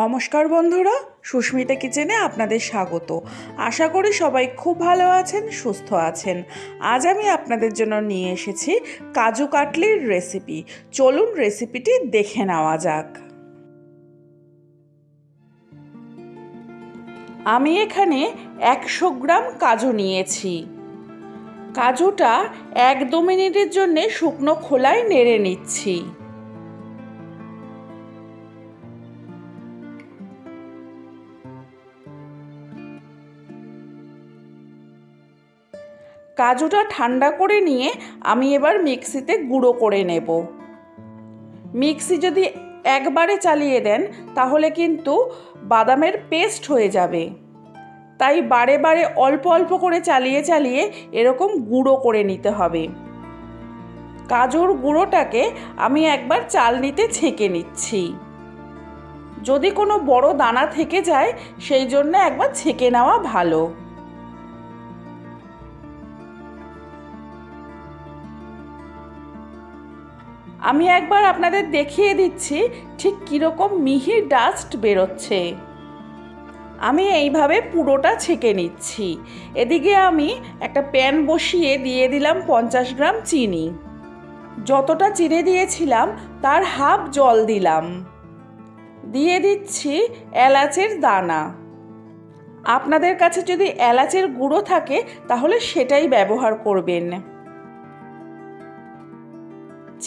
নমস্কার বন্ধুরা, সুস্মিতা কিচেনে আপনাদের স্বাগত। আশা করি সবাই খুব ভালো আছেন, সুস্থ আছেন। আজ আমি আপনাদের জন্য নিয়ে এসেছি কাজু কাটলির রেসিপি চলুন রেসিপিটি দেখে নেওয়া যাক। আমি এখানে একশো গ্রাম কাজু নিয়েছি। কাজুটা এক দু মিনিটের জন্যে শুকনো খোলায় নেড়ে নিচ্ছি। কাজুটা ঠান্ডা করে নিয়ে আমি এবার মিক্সিতে গুঁড়ো করে নেব। মিক্সি যদি একবারে চালিয়ে দেন, তাহলে কিন্তু বাদামের পেস্ট হয়ে যাবে। তাই বারে বারে অল্প অল্প করে চালিয়ে চালিয়ে এরকম গুঁড়ো করে নিতে হবে। কাজুর গুঁড়োটাকে আমি একবার চালনিতে ছেঁকে নিচ্ছি। যদি কোনো বড় দানা থেকে যায়, সেই জন্য একবার ছেঁকে নেওয়া ভালো। আমি একবার আপনাদের দেখিয়ে দিচ্ছি ঠিক কীরকম মিহি ডাস্ট বেরোচ্ছে। আমি এইভাবে পুরোটা ছেঁকে নিচ্ছি। এদিকে আমি একটা প্যান বসিয়ে দিয়ে দিলাম পঞ্চাশ গ্রাম চিনি। যতটা চিনি দিয়েছিলাম, তার হাফ জল দিলাম। দিয়ে দিচ্ছি এলাচের দানা। আপনাদের কাছে যদি এলাচের গুঁড়ো থাকে, তাহলে সেটাই ব্যবহার করবেন।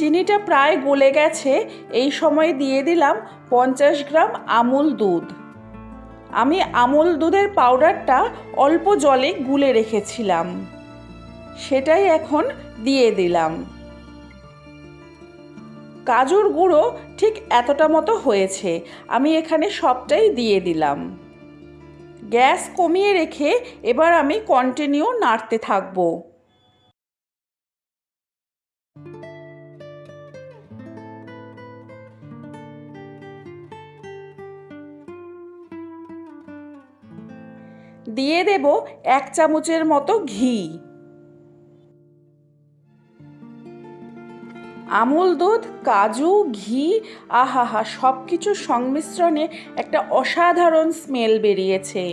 চিনিটা প্রায় গলে গেছে, এই সময় দিয়ে দিলাম পঞ্চাশ গ্রাম আমুল দুধ। আমি আমুল দুধের পাউডারটা অল্প জলে গুলে রেখেছিলাম। সেটাই এখন দিয়ে দিলাম। কাজুর গুঁড়ো ঠিক এতটা মতো হয়েছে, আমি এখানে সবটাই দিয়ে দিলাম। গ্যাস কমিয়ে রেখে এবার আমি কন্টিনিউ নাড়তে থাকব। দিয়ে দেব এক চামচের মতো ঘি। আমুল দুধ, কাজু, ঘি, আহাহা সব কিছুর সংমিশ্রণে একটা অসাধারণ স্মেল বেরিয়েছে।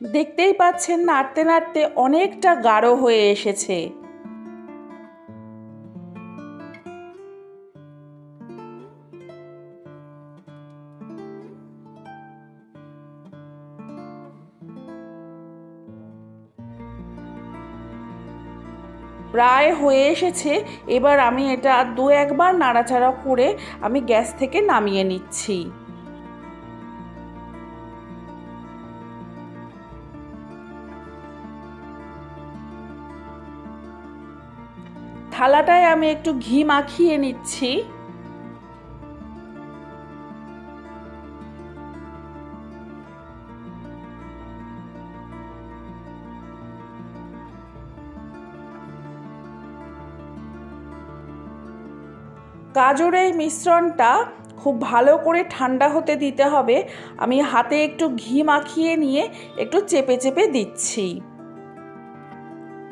দেখতেই পাচ্ছেন, নাড়তে নাড়তে অনেকটা গাঢ় হয়ে এসেছে। প্রায় হয়ে এসেছে। এবার আমি এটা দু একবার নাড়াচাড়া করে আমি গ্যাস থেকে নামিয়ে নিচ্ছি। থালাটায় আমি একটু ঘি মাখিয়ে নিচ্ছি। গাজর এই মিশ্রণটা খুব ভালো করে ঠান্ডা হতে দিতে হবে। আমি হাতে একটু ঘি মাখিয়ে নিয়ে একটু চেপে চেপে দিচ্ছি।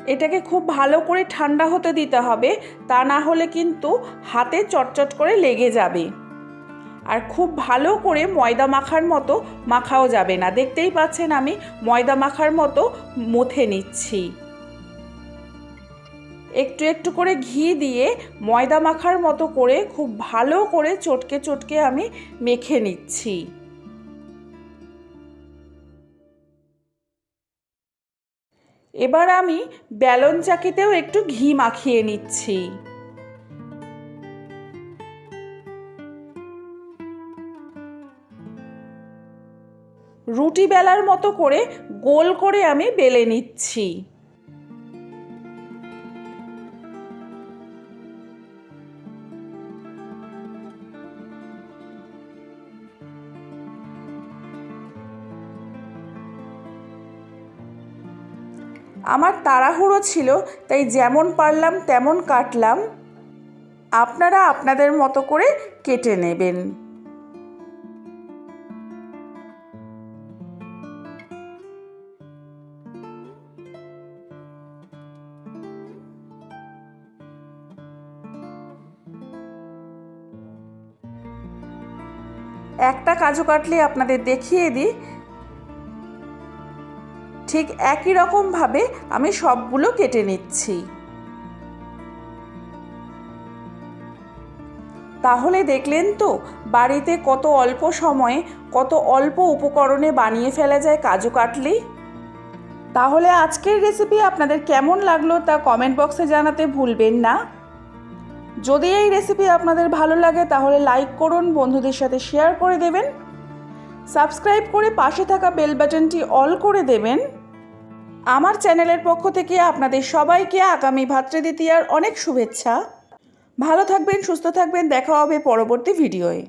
এটাকে খুব ভালো করে ঠান্ডা হতে দিতে হবে, তা না হলে কিন্তু হাতে চটচট করে লেগে যাবে। আর খুব ভালো করে ময়দা মাখার মতো মাখাও যাবে না। দেখতেই পাচ্ছেন আমি ময়দা মাখার মতো মুথে নিচ্ছি। একটু একটু করে ঘি দিয়ে ময়দা মাখার মতো করে খুব ভালো করে চটকে চটকে আমি মেখে নিচ্ছি। এবার আমি ব্যালন চাকিতেও একটু ঘি মাখিয়ে নিচ্ছি। রুটি বেলার মতো করে গোল করে আমি বেলে নিচ্ছি। আমার তাড়াহুড়ো ছিল, তাই যেমন পারলাম তেমন কাটলাম। আপনারা আপনাদের মতো করে কেটে নেবেন। একটা কাজু কাটলে আপনাদের দেখিয়ে দিই। ঠিক একই রকমভাবে আমি সবগুলো কেটে নিচ্ছি। তাহলে দেখলেন তো, বাড়িতে কত অল্প সময়ে, কত অল্প উপকরণে বানিয়ে ফেলা যায় কাজু কাটলি? তাহলে আজকের রেসিপি আপনাদের কেমন লাগল তা কমেন্ট বক্সে জানাতে ভুলবেন না। যদি এই রেসিপি আপনাদের ভালো লাগে, তাহলে লাইক করুন, বন্ধুদের সাথে শেয়ার করে দেবেন। সাবস্ক্রাইব করে পাশে থাকা বেল বাটনটি অল করে দেবেন। আমার চ্যানেলের পক্ষ থেকে আপনাদের সবাইকে আগামী ভাতৃদ্বিতীয়ার অনেক শুভেচ্ছা। ভালো থাকবেন, সুস্থ থাকবেন, দেখা হবে পরবর্তী ভিডিওয়ে।